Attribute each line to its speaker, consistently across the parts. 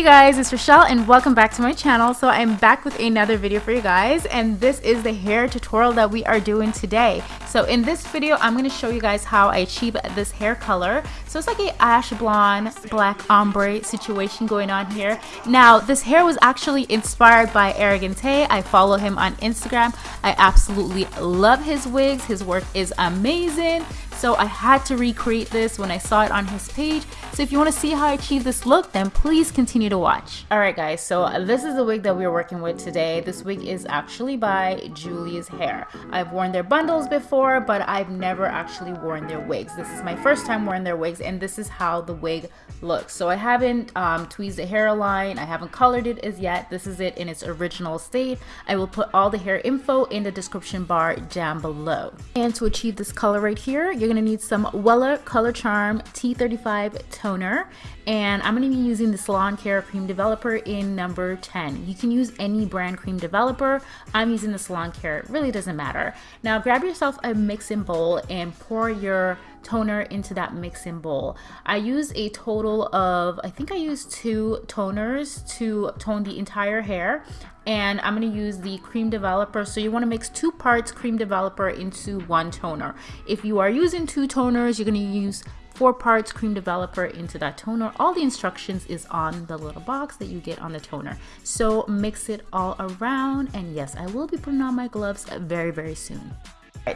Speaker 1: Hey guys, it's Rochelle and welcome back to my channel. So I'm back with another video for you guys and this is the hair tutorial that we are doing today. So in this video, I'm going to show you guys how I achieve this hair color. So it's like a ash blonde, black ombre situation going on here. Now, this hair was actually inspired by Arrogante. I follow him on Instagram. I absolutely love his wigs. His work is amazing. So I had to recreate this when I saw it on his page. So if you want to see how I achieve this look, then please continue to watch. Alright guys, so this is the wig that we're working with today. This wig is actually by Julie's Hair. I've worn their bundles before, but I've never actually worn their wigs. This is my first time wearing their wigs and this is how the wig looks. So I haven't um, tweezed the hairline, I haven't colored it as yet. This is it in its original state. I will put all the hair info in the description bar down below. And to achieve this color right here, you're gonna need some Wella Color Charm T35 toner and I'm to be using the Salon Care Cream Developer in number 10. You can use any brand cream developer. I'm using the Salon Care. It really doesn't matter. Now grab yourself a mixing bowl and pour your toner into that mixing bowl. I use a total of, I think I used two toners to tone the entire hair and I'm going to use the cream developer so you want to mix two parts cream developer into one toner if you are using two toners you're going to use four parts cream developer into that toner. All the instructions is on the little box that you get on the toner. So mix it all around and yes, I will be putting on my gloves very, very soon.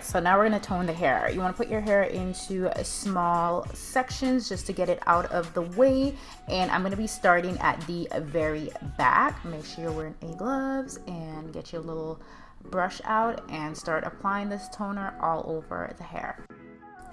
Speaker 1: So now we're to tone the hair. You want to put your hair into small sections just to get it out of the way. And I'm going to be starting at the very back. Make sure you're wearing a gloves and get your little brush out and start applying this toner all over the hair.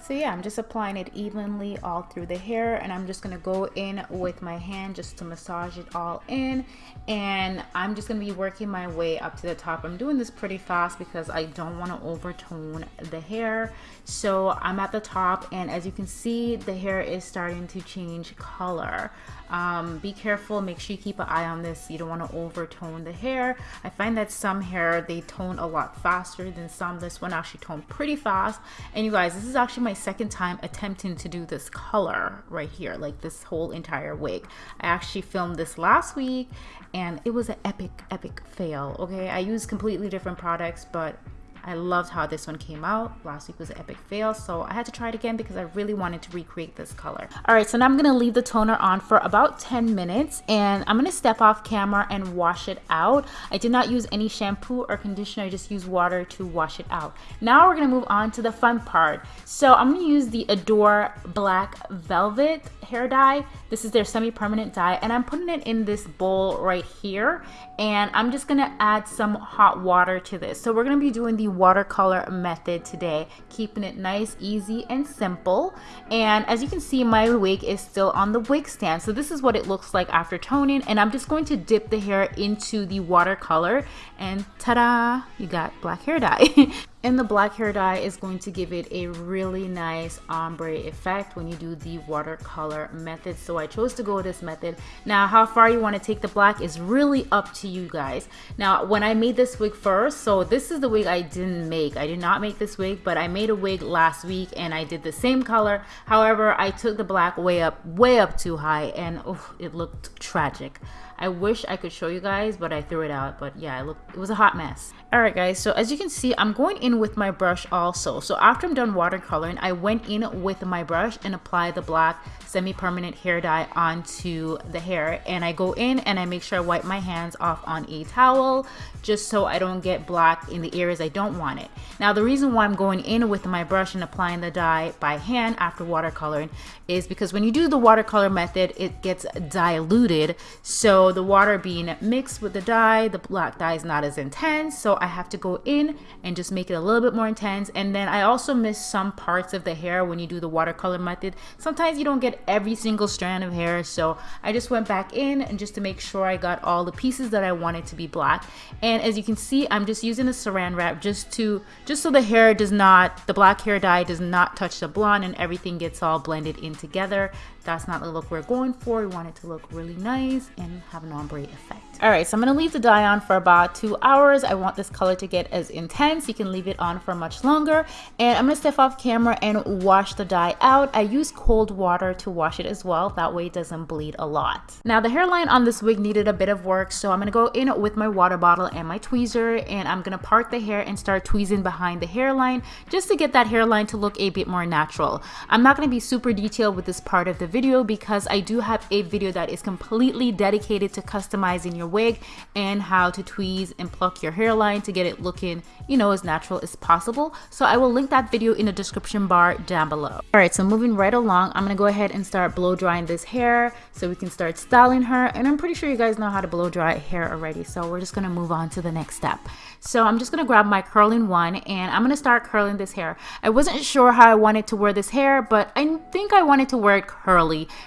Speaker 1: So yeah, I'm just applying it evenly all through the hair and I'm just gonna go in with my hand just to massage it all in and I'm just gonna be working my way up to the top. I'm doing this pretty fast because I don't wanna overtone the hair. So I'm at the top and as you can see, the hair is starting to change color. Um, be careful, make sure you keep an eye on this. You don't want to overtone the hair. I find that some hair, they tone a lot faster than some. This one actually toned pretty fast. And you guys, this is actually my second time attempting to do this color right here, like this whole entire wig. I actually filmed this last week and it was an epic, epic fail, okay? I used completely different products, but I loved how this one came out. Last week was an epic fail, so I had to try it again because I really wanted to recreate this color. All right, so now I'm gonna leave the toner on for about 10 minutes and I'm gonna step off camera and wash it out. I did not use any shampoo or conditioner, I just used water to wash it out. Now we're gonna move on to the fun part. So I'm gonna use the Adore Black Velvet hair dye. This is their semi-permanent dye and I'm putting it in this bowl right here and I'm just gonna add some hot water to this. So we're gonna be doing the watercolor method today, keeping it nice, easy, and simple. And as you can see, my wig is still on the wig stand. So this is what it looks like after toning. And I'm just going to dip the hair into the watercolor and ta-da, you got black hair dye. And the black hair dye is going to give it a really nice ombre effect when you do the watercolor method. So I chose to go this method. Now, how far you want to take the black is really up to you guys. Now, when I made this wig first, so this is the wig I didn't make. I did not make this wig, but I made a wig last week and I did the same color. However, I took the black way up, way up too high and oh, it looked tragic. I wish I could show you guys, but I threw it out. But yeah, it, looked, it was a hot mess. Alright guys, so as you can see, I'm going in with my brush also. So after I'm done watercoloring, I went in with my brush and applied the black semi-permanent hair dye onto the hair. And I go in and I make sure I wipe my hands off on a towel just so I don't get black in the areas I don't want it. Now the reason why I'm going in with my brush and applying the dye by hand after watercoloring is because when you do the watercolor method, it gets diluted. So the water being mixed with the dye, the black dye is not as intense. So I have to go in and just make it a little bit more intense. And then I also miss some parts of the hair when you do the watercolor method. Sometimes you don't get every single strand of hair. So I just went back in and just to make sure I got all the pieces that I wanted to be black. And as you can see, I'm just using a saran wrap just to, just so the hair does not, the black hair dye does not touch the blonde and everything gets all blended in together. That's not the look we're going for. We want it to look really nice and have an ombre effect. All right, so I'm gonna leave the dye on for about two hours. I want this color to get as intense. You can leave it on for much longer. And I'm gonna step off camera and wash the dye out. I use cold water to wash it as well. That way it doesn't bleed a lot. Now the hairline on this wig needed a bit of work. So I'm gonna go in with my water bottle and my tweezer and I'm gonna part the hair and start tweezing behind the hairline just to get that hairline to look a bit more natural. I'm not gonna be super detailed with this part of the video because I do have a video that is completely dedicated to customizing your wig and how to tweeze and pluck your hairline to get it looking, you know, as natural as possible. So I will link that video in the description bar down below. All right, so moving right along, I'm gonna go ahead and start blow drying this hair so we can start styling her. And I'm pretty sure you guys know how to blow dry hair already. So we're just gonna move on to the next step. So I'm just gonna grab my curling wand and I'm gonna start curling this hair. I wasn't sure how I wanted to wear this hair, but I think I wanted to wear it curly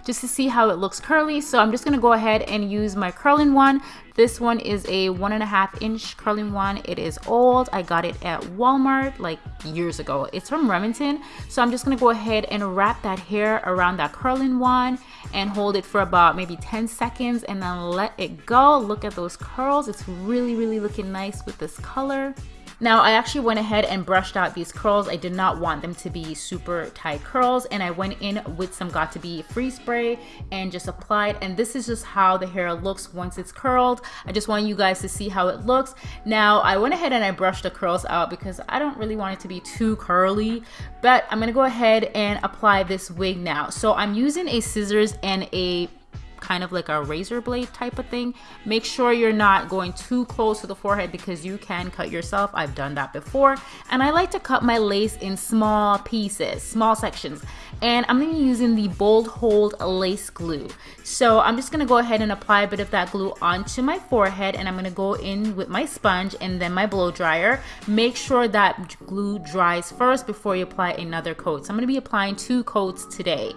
Speaker 1: just to see how it looks curly. So I'm just gonna go ahead and use my curling wand this one is a one and a half inch curling wand. It is old. I got it at Walmart like years ago. It's from Remington. So I'm just gonna go ahead and wrap that hair around that curling wand and hold it for about maybe 10 seconds and then let it go. Look at those curls. It's really, really looking nice with this color. Now I actually went ahead and brushed out these curls. I did not want them to be super tight curls and I went in with some got2b free spray and just applied and this is just how the hair looks once it's curled. I just want you guys to see how it looks. Now I went ahead and I brushed the curls out because I don't really want it to be too curly but I'm gonna go ahead and apply this wig now. So I'm using a scissors and a kind of like a razor blade type of thing. Make sure you're not going too close to the forehead because you can cut yourself. I've done that before. And I like to cut my lace in small pieces, small sections. And I'm gonna be using the Bold Hold Lace Glue. So I'm just gonna go ahead and apply a bit of that glue onto my forehead and I'm gonna go in with my sponge and then my blow dryer. Make sure that glue dries first before you apply another coat. So I'm gonna be applying two coats today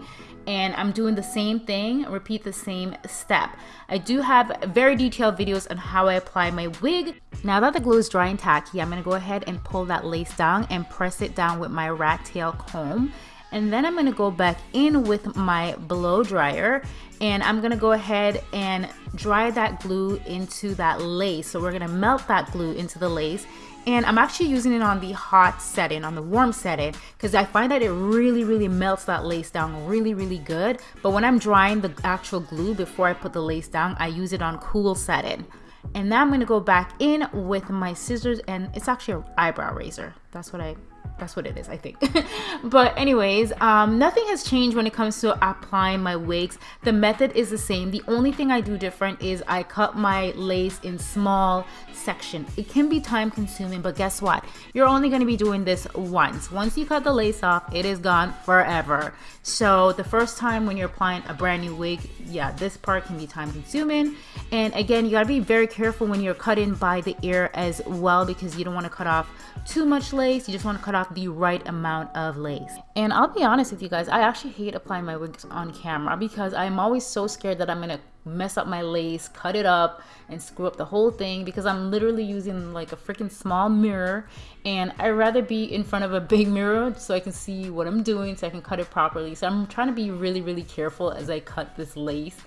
Speaker 1: and I'm doing the same thing, repeat the same step. I do have very detailed videos on how I apply my wig. Now that the glue is dry and tacky, I'm gonna go ahead and pull that lace down and press it down with my rat tail comb. And then I'm gonna go back in with my blow dryer and I'm gonna go ahead and dry that glue into that lace. So we're gonna melt that glue into the lace and I'm actually using it on the hot setting, on the warm setting, because I find that it really, really melts that lace down really, really good. But when I'm drying the actual glue before I put the lace down, I use it on cool setting. And now I'm gonna go back in with my scissors and it's actually an eyebrow razor. That's what I that's what it is i think. But anyways um, nothing has changed when it comes to applying my wigs. The method is the same. The only thing i do different is i cut my lace in small section. It can be time consuming but guess what? You're only going to be doing this once. Once you cut the lace off it is gone forever. So the first time when you're applying a brand new wig yeah this part can be time consuming. And again you got to be very careful when you're cutting by the ear as well because you don't want to cut off too much lace. You just want to cut off the right amount of lace. And I'll be honest with you guys, I actually hate applying my wigs on camera because I'm always so scared that I'm gonna mess up my lace, cut it up, and screw up the whole thing because I'm literally using like a freaking small mirror and I'd rather be in front of a big mirror so I can see what I'm doing so I can cut it properly. So I'm trying to be really, really careful as I cut this lace.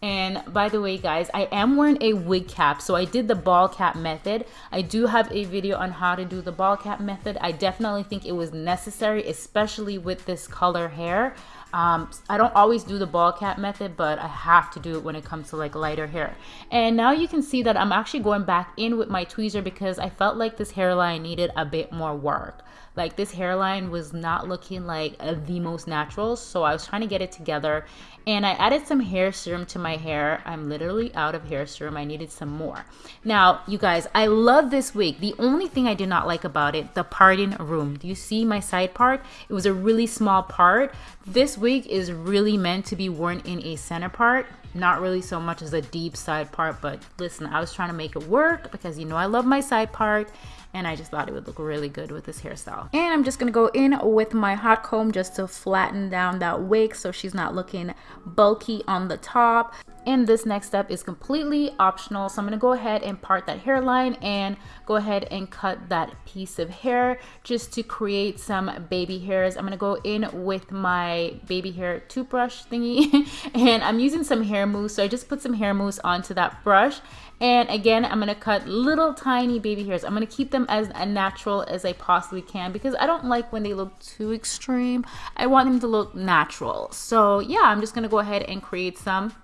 Speaker 1: And by the way, guys, I am wearing a wig cap. So I did the ball cap method. I do have a video on how to do the ball cap method. I definitely think it was necessary, especially with this color hair. Um, I don't always do the ball cap method, but I have to do it when it comes to like lighter hair. And now you can see that I'm actually going back in with my tweezer because I felt like this hairline needed a bit more work. Like this hairline was not looking like uh, the most natural. So I was trying to get it together and I added some hair serum to my hair. I'm literally out of hair serum. I needed some more. Now, you guys, I love this wig. The only thing I did not like about it, the parting room. Do you see my side part? It was a really small part. This wig is really meant to be worn in a center part not really so much as a deep side part, but listen, I was trying to make it work because you know I love my side part and I just thought it would look really good with this hairstyle. And I'm just gonna go in with my hot comb just to flatten down that wig so she's not looking bulky on the top. And this next step is completely optional. So I'm gonna go ahead and part that hairline and go ahead and cut that piece of hair just to create some baby hairs. I'm gonna go in with my baby hair toothbrush thingy and I'm using some hair mousse. So I just put some hair mousse onto that brush and again, I'm to cut little tiny baby hairs. I'm to keep them as natural as I possibly can because I don't like when they look too extreme. I want them to look natural. So yeah, I'm just to go ahead and create some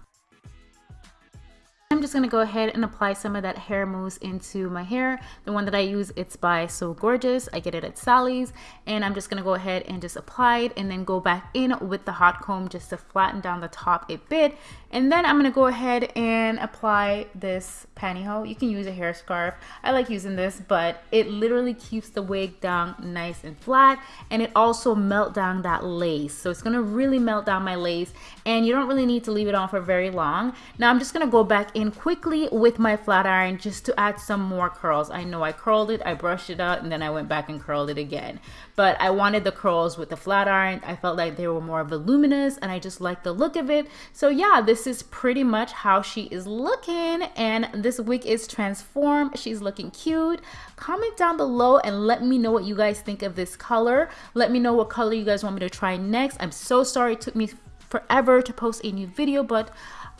Speaker 1: just going to go ahead and apply some of that hair mousse into my hair. The one that I use, it's by So Gorgeous. I get it at Sally's. And I'm just going to go ahead and just apply it and then go back in with the hot comb just to flatten down the top a bit. And then I'm going to go ahead and apply this pantyhose. You can use a hair scarf. I like using this, but it literally keeps the wig down nice and flat. And it also melt down that lace. So it's going to really melt down my lace. And you don't really need to leave it on for very long. Now I'm just going to go back in in quickly with my flat iron just to add some more curls. I know I curled it, I brushed it out, and then I went back and curled it again. But I wanted the curls with the flat iron. I felt like they were more voluminous and I just like the look of it. So yeah, this is pretty much how she is looking and this wig is transformed. She's looking cute. Comment down below and let me know what you guys think of this color. Let me know what color you guys want me to try next. I'm so sorry it took me forever to post a new video, but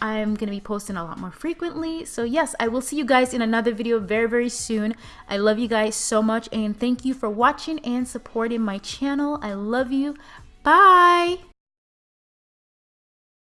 Speaker 1: I'm going to be posting a lot more frequently. So yes, I will see you guys in another video very, very soon. I love you guys so much and thank you for watching and supporting my channel. I love you. Bye.